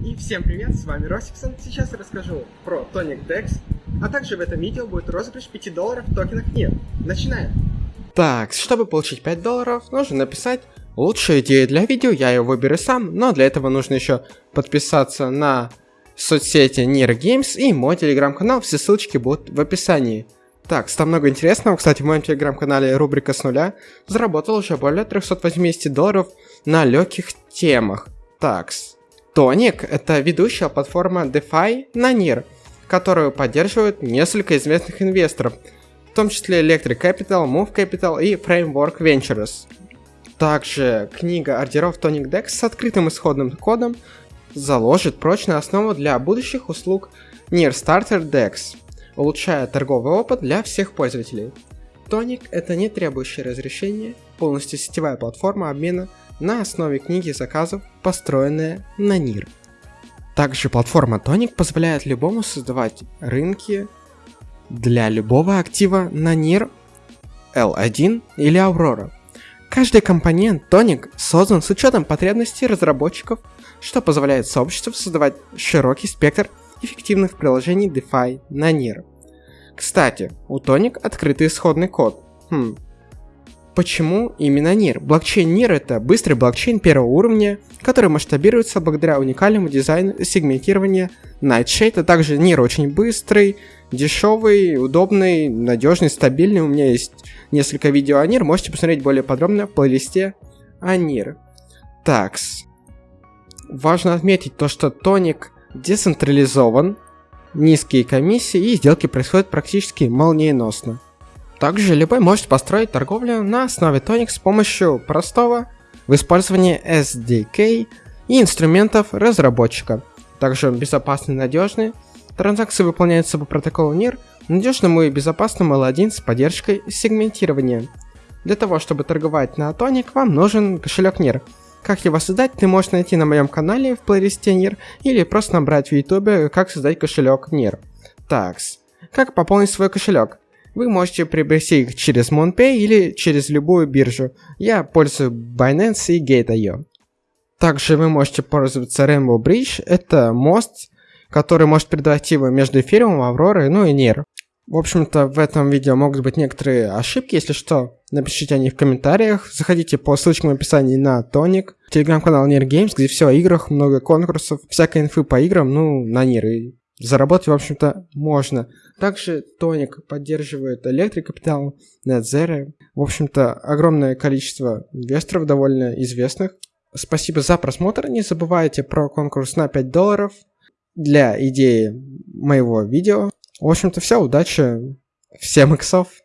И всем привет, с вами Росиксон. Сейчас я расскажу про Tonic Dex, а также в этом видео будет розыгрыш 5 долларов в токенах нет. Начинаем! Так, чтобы получить 5 долларов, нужно написать лучшую идею для видео, я ее выберу сам, но для этого нужно еще подписаться на соцсети Nir Games и мой телеграм-канал, все ссылочки будут в описании. Так, там много интересного. Кстати, в моем телеграм-канале рубрика с нуля заработал уже более 380 долларов на легких темах. Такс. Тоник – это ведущая платформа DeFi на NIR, которую поддерживают несколько известных инвесторов, в том числе Electric Capital, Move Capital и Framework Ventures. Также книга ордеров Tonic Dex с открытым исходным кодом заложит прочную основу для будущих услуг NIR Starter Dex, улучшая торговый опыт для всех пользователей. Tonic – это не требующее разрешения, полностью сетевая платформа обмена на основе книги заказов, построенная на NIR. Также платформа Tonic позволяет любому создавать рынки для любого актива на NIR, L1 или Aurora. Каждый компонент Tonic создан с учетом потребностей разработчиков, что позволяет сообществу создавать широкий спектр эффективных приложений DeFi на NIR. Кстати, у Tonic открытый исходный код. Хм, Почему именно NIR? Блокчейн NIR это быстрый блокчейн первого уровня, который масштабируется благодаря уникальному дизайну сегментирования Nightshade, а также NIR очень быстрый, дешевый, удобный, надежный, стабильный. У меня есть несколько видео о NIR, можете посмотреть более подробно в плейлисте о NIR. Такс. Важно отметить то, что тоник децентрализован, низкие комиссии и сделки происходят практически молниеносно. Также любой может построить торговлю на основе Tonic с помощью простого в использовании SDK и инструментов разработчика. Также он безопасный и надежный. Транзакции выполняются по протоколу NIR, надежному и безопасному L1 с поддержкой сегментирования. Для того, чтобы торговать на Tonic, вам нужен кошелек NIR. Как его создать, ты можешь найти на моем канале в плейлисте NIR или просто набрать в YouTube, как создать кошелек NIR. Такс. Как пополнить свой кошелек? Вы можете приобрести их через MonPay или через любую биржу. Я пользуюсь Binance и Gate.io. Также вы можете пользоваться Rainbow Bridge. Это мост, который может передавать его между эфириумом, Авророй, ну и NIR. В общем-то, в этом видео могут быть некоторые ошибки, если что, напишите о них в комментариях. Заходите по ссылочкам в описании на Тоник, телеграм-канал Нир Games, где все о играх, много конкурсов, всякой инфы по играм, ну, на Нир. И заработать, в общем-то, можно. Также Тоник поддерживает Capital, NetZero. В общем-то, огромное количество инвесторов довольно известных. Спасибо за просмотр. Не забывайте про конкурс на 5 долларов для идеи моего видео. В общем-то, все. Удачи. Всем иксов.